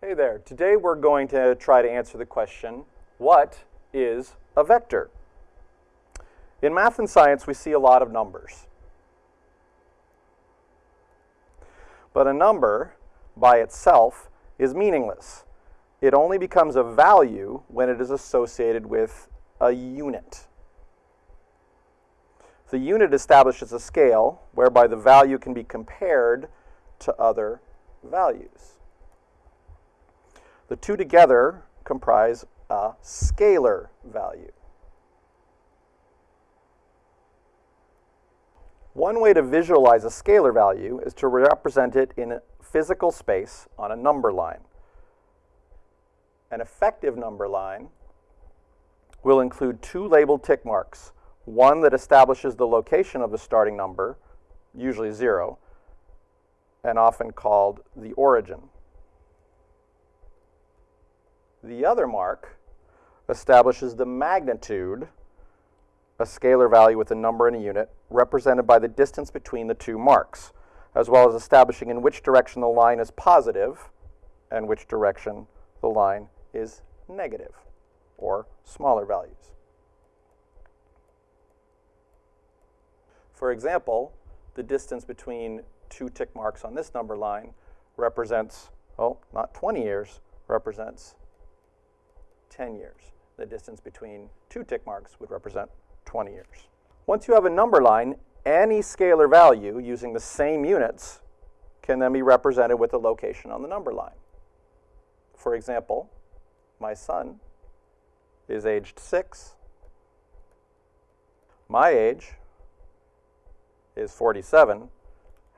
Hey there. Today we're going to try to answer the question, what is a vector? In math and science, we see a lot of numbers. But a number, by itself, is meaningless. It only becomes a value when it is associated with a unit. The unit establishes a scale whereby the value can be compared to other values. The two together comprise a scalar value. One way to visualize a scalar value is to represent it in physical space on a number line. An effective number line will include two labeled tick marks, one that establishes the location of the starting number, usually zero, and often called the origin. The other mark establishes the magnitude, a scalar value with a number and a unit, represented by the distance between the two marks, as well as establishing in which direction the line is positive and which direction the line is negative, or smaller values. For example, the distance between two tick marks on this number line represents, oh, not 20 years, represents 10 years. The distance between two tick marks would represent 20 years. Once you have a number line, any scalar value using the same units can then be represented with a location on the number line. For example, my son is aged 6. My age is 47.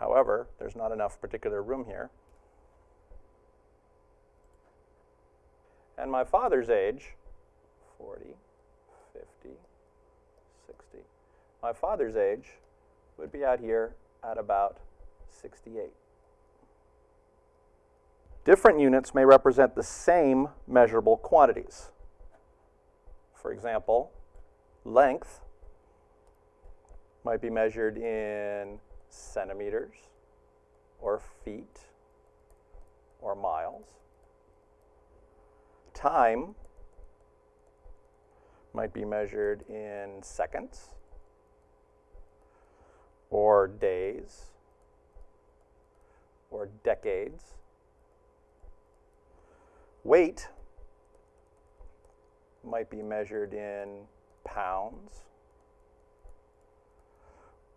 However, there's not enough particular room here. And my father's age, 40, 50, 60. My father's age would be out here at about 68. Different units may represent the same measurable quantities. For example, length might be measured in centimeters or feet or miles. Time might be measured in seconds or days or decades. Weight might be measured in pounds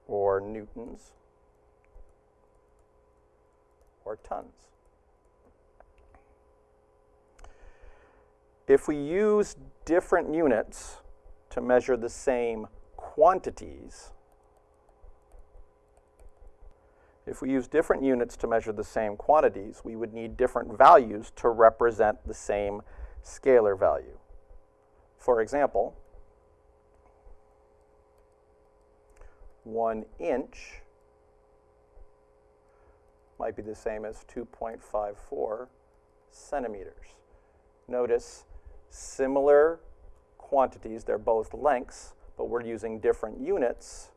or newtons or tons. If we use different units to measure the same quantities, if we use different units to measure the same quantities, we would need different values to represent the same scalar value. For example, one inch might be the same as 2.54 centimeters. Notice similar quantities. They're both lengths, but we're using different units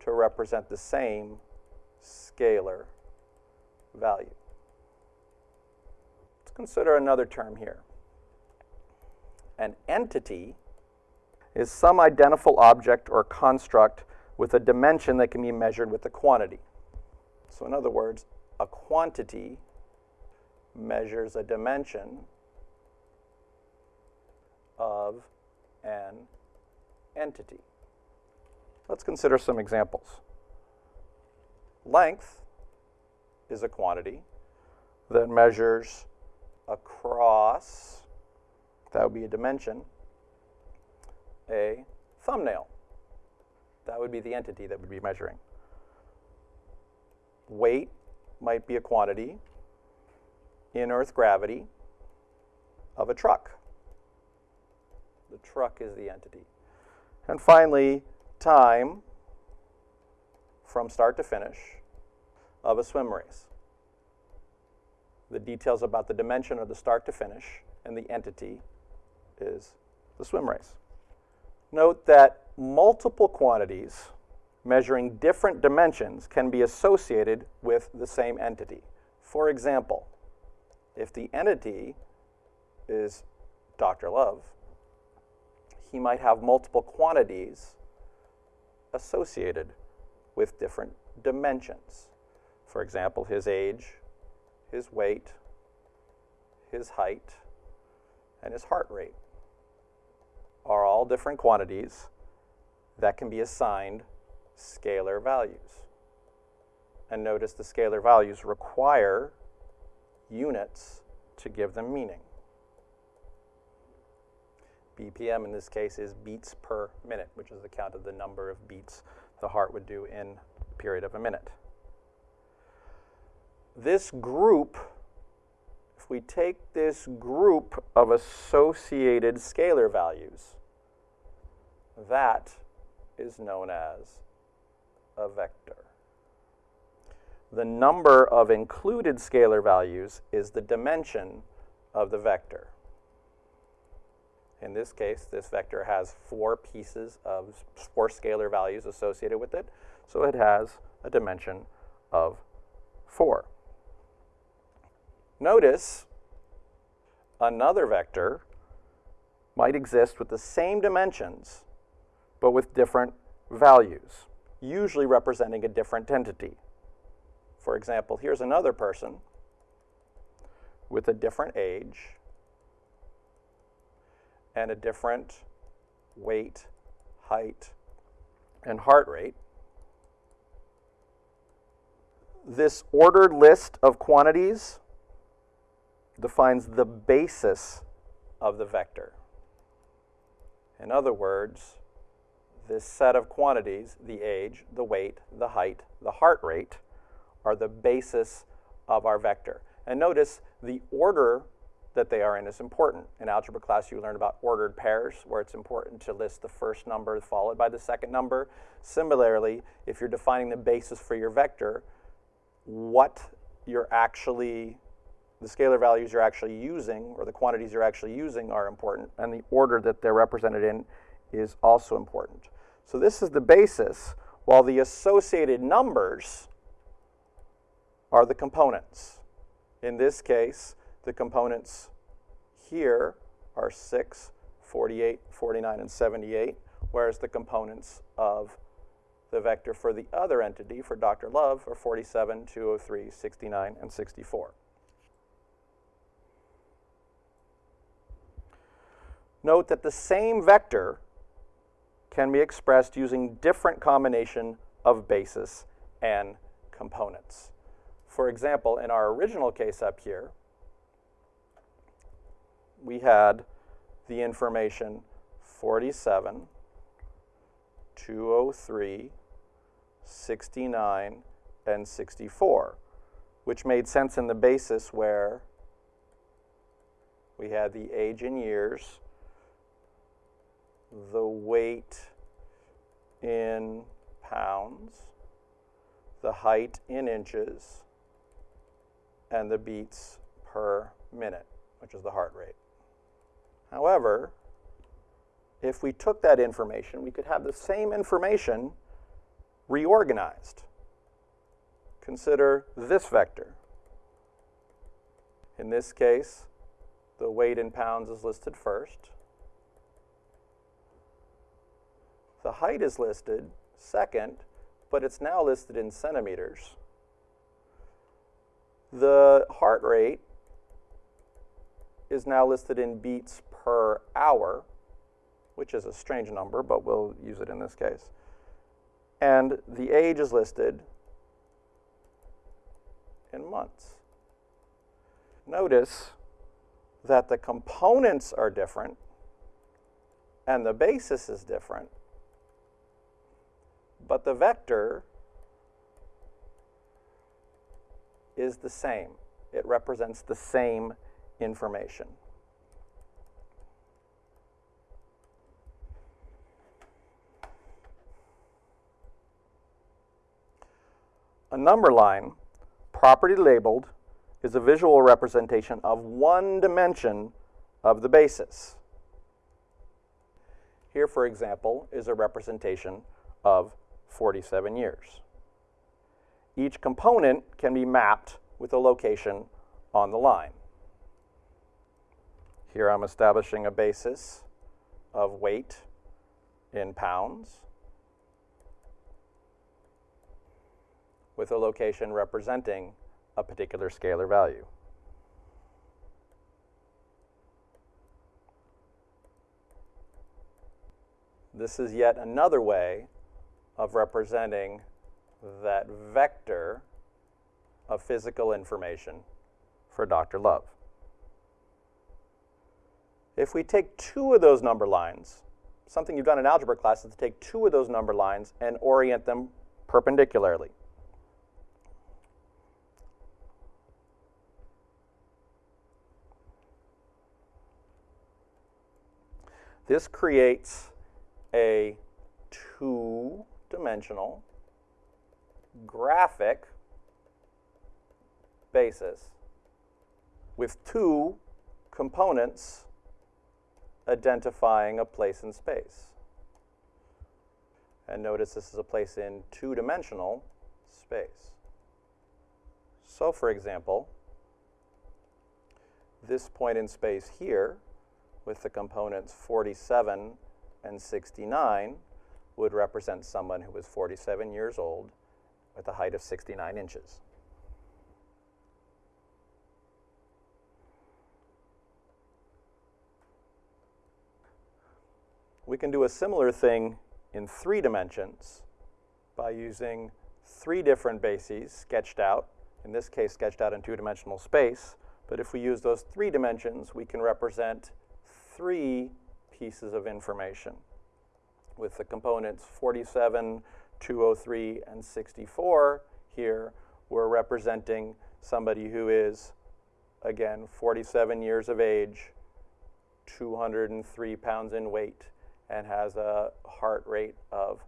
to represent the same scalar value. Let's consider another term here. An entity is some identifiable object or construct with a dimension that can be measured with a quantity. So in other words, a quantity measures a dimension of an entity. Let's consider some examples. Length is a quantity that measures across, that would be a dimension, a thumbnail. That would be the entity that would be measuring. Weight might be a quantity in Earth gravity of a truck. The truck is the entity. And finally, time from start to finish of a swim race. The details about the dimension of the start to finish and the entity is the swim race. Note that multiple quantities measuring different dimensions can be associated with the same entity. For example, if the entity is Dr. Love, he might have multiple quantities associated with different dimensions. For example, his age, his weight, his height, and his heart rate are all different quantities that can be assigned scalar values. And notice the scalar values require units to give them meaning. BPM in this case is beats per minute, which is the count of the number of beats the heart would do in a period of a minute. This group, if we take this group of associated scalar values, that is known as a vector. The number of included scalar values is the dimension of the vector. In this case, this vector has four pieces of four scalar values associated with it, so it has a dimension of 4. Notice another vector might exist with the same dimensions, but with different values, usually representing a different entity. For example, here's another person with a different age and a different weight, height, and heart rate. This ordered list of quantities defines the basis of the vector. In other words, this set of quantities, the age, the weight, the height, the heart rate, are the basis of our vector. And notice the order that they are in is important. In algebra class, you learn about ordered pairs, where it's important to list the first number followed by the second number. Similarly, if you're defining the basis for your vector, what you're actually the scalar values you're actually using or the quantities you're actually using are important and the order that they're represented in is also important. So this is the basis while the associated numbers are the components. In this case, the components here are 6, 48, 49, and 78, whereas the components of the vector for the other entity, for Dr. Love, are 47, 203, 69, and 64. Note that the same vector can be expressed using different combination of basis and components. For example, in our original case up here, we had the information 47, 203, 69, and 64, which made sense in the basis where we had the age in years, the weight in pounds, the height in inches, and the beats per minute, which is the heart rate. However, if we took that information, we could have the same information reorganized. Consider this vector. In this case, the weight in pounds is listed first. The height is listed second, but it's now listed in centimeters. The heart rate is now listed in beats per hour, which is a strange number, but we'll use it in this case. And the age is listed in months. Notice that the components are different and the basis is different, but the vector is the same. It represents the same information. A number line, properly labeled, is a visual representation of one dimension of the basis. Here, for example, is a representation of 47 years. Each component can be mapped with a location on the line. Here I'm establishing a basis of weight in pounds with a location representing a particular scalar value. This is yet another way of representing that vector of physical information for Dr. Love. If we take two of those number lines, something you've done in algebra class is to take two of those number lines and orient them perpendicularly. This creates a two-dimensional graphic basis with two components identifying a place in space. And notice this is a place in two-dimensional space. So for example, this point in space here with the components 47 and 69 would represent someone who was 47 years old with a height of 69 inches. We can do a similar thing in three dimensions by using three different bases sketched out, in this case sketched out in two-dimensional space, but if we use those three dimensions, we can represent three pieces of information with the components 47, 203, and 64 here, we're representing somebody who is, again, 47 years of age, 203 pounds in weight, and has a heart rate of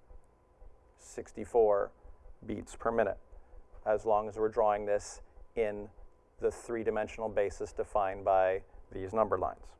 64 beats per minute, as long as we're drawing this in the three-dimensional basis defined by these number lines.